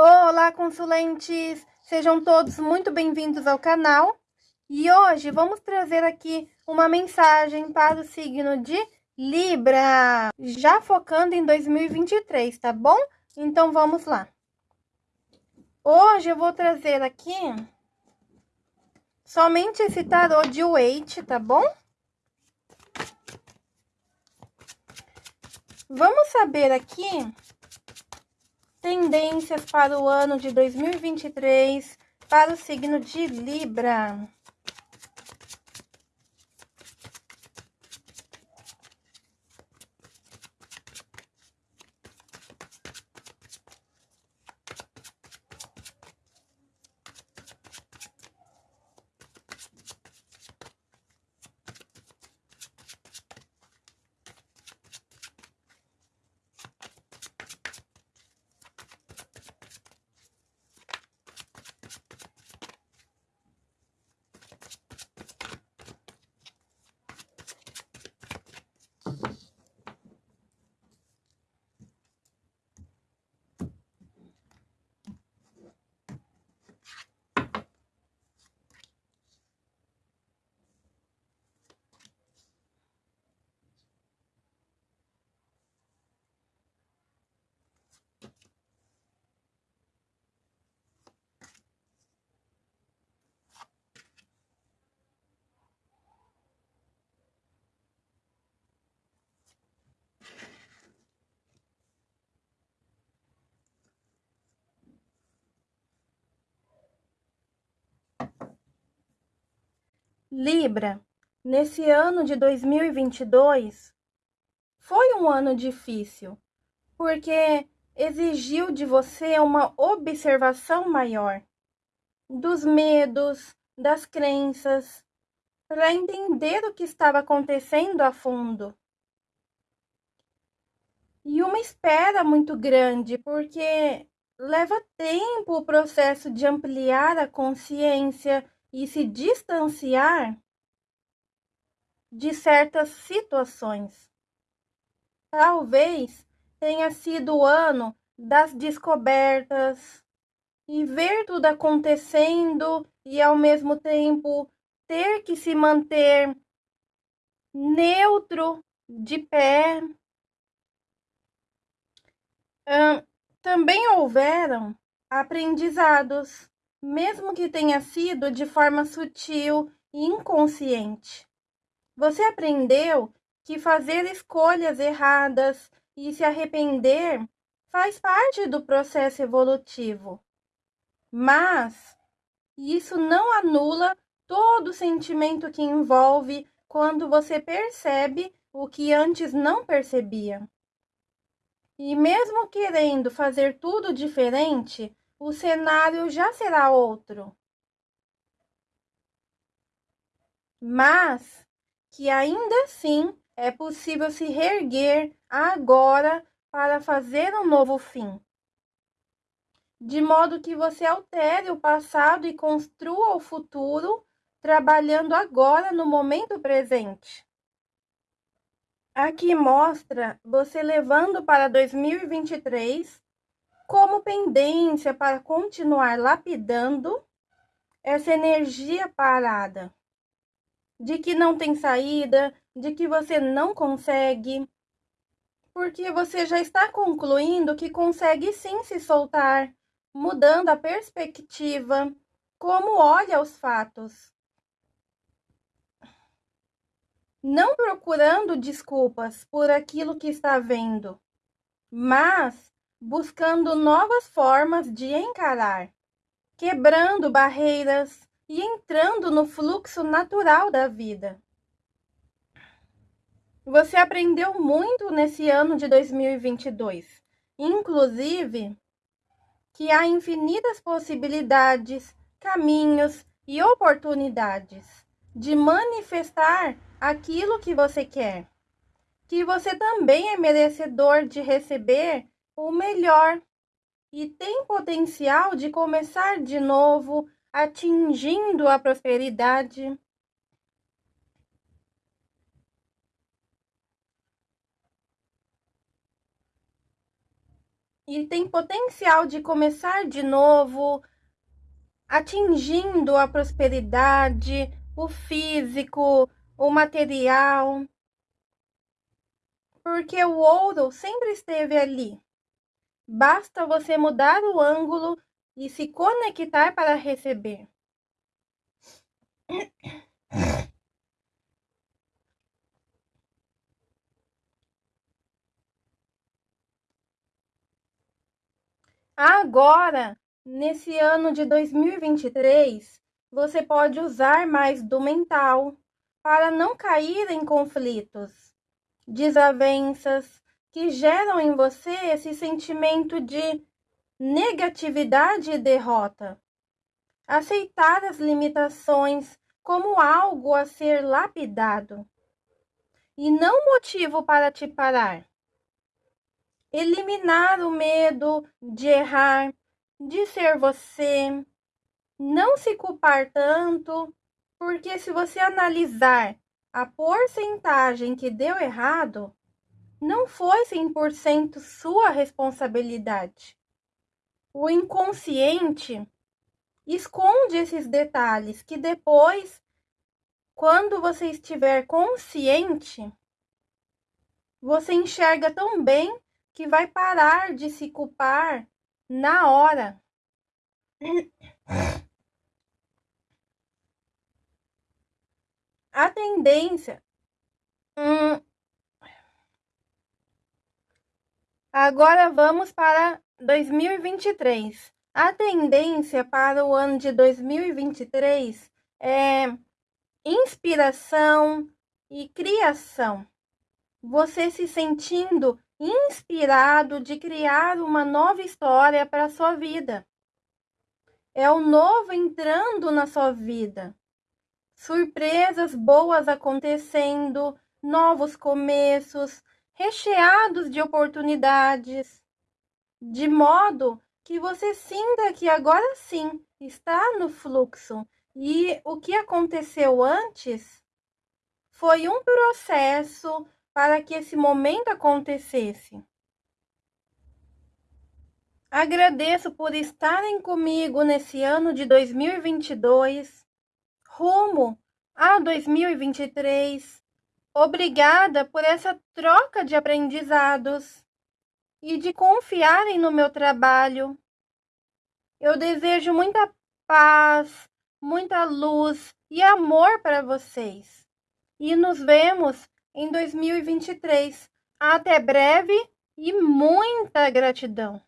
Olá, consulentes! Sejam todos muito bem-vindos ao canal. E hoje vamos trazer aqui uma mensagem para o signo de Libra, já focando em 2023, tá bom? Então vamos lá. Hoje eu vou trazer aqui somente esse tarô de Wait, tá bom? Vamos saber aqui tendências para o ano de 2023 para o signo de Libra. Libra, nesse ano de 2022, foi um ano difícil, porque exigiu de você uma observação maior dos medos, das crenças, para entender o que estava acontecendo a fundo. E uma espera muito grande, porque leva tempo o processo de ampliar a consciência e se distanciar de certas situações. Talvez tenha sido o ano das descobertas e ver tudo acontecendo e ao mesmo tempo ter que se manter neutro, de pé. também houveram aprendizados mesmo que tenha sido de forma sutil e inconsciente. Você aprendeu que fazer escolhas erradas e se arrepender faz parte do processo evolutivo. Mas isso não anula todo o sentimento que envolve quando você percebe o que antes não percebia. E mesmo querendo fazer tudo diferente, o cenário já será outro. Mas que ainda assim é possível se reerguer agora para fazer um novo fim. De modo que você altere o passado e construa o futuro, trabalhando agora no momento presente. Aqui mostra você levando para 2023 como pendência para continuar lapidando essa energia parada, de que não tem saída, de que você não consegue, porque você já está concluindo que consegue sim se soltar, mudando a perspectiva, como olha os fatos. Não procurando desculpas por aquilo que está vendo, mas buscando novas formas de encarar, quebrando barreiras e entrando no fluxo natural da vida. Você aprendeu muito nesse ano de 2022, inclusive que há infinitas possibilidades, caminhos e oportunidades de manifestar aquilo que você quer. Que você também é merecedor de receber o melhor e tem potencial de começar de novo, atingindo a prosperidade. e tem potencial de começar de novo, atingindo a prosperidade, o físico, o material. Porque o ouro sempre esteve ali. Basta você mudar o ângulo e se conectar para receber. Agora, nesse ano de 2023, você pode usar mais do mental para não cair em conflitos, desavenças que geram em você esse sentimento de negatividade e derrota. Aceitar as limitações como algo a ser lapidado e não motivo para te parar eliminar o medo de errar, de ser você, não se culpar tanto, porque se você analisar a porcentagem que deu errado, não foi 100% sua responsabilidade. O inconsciente esconde esses detalhes que depois, quando você estiver consciente, você enxerga tão bem que vai parar de se culpar na hora. A tendência. Hum, agora vamos para 2023. A tendência para o ano de 2023 é inspiração e criação. Você se sentindo inspirado de criar uma nova história para a sua vida. É o novo entrando na sua vida. Surpresas boas acontecendo, novos começos, recheados de oportunidades, de modo que você sinta que agora sim está no fluxo e o que aconteceu antes foi um processo para que esse momento acontecesse. Agradeço por estarem comigo nesse ano de 2022, rumo a 2023. Obrigada por essa troca de aprendizados e de confiarem no meu trabalho. Eu desejo muita paz, muita luz e amor para vocês. E nos vemos em 2023. Até breve e muita gratidão!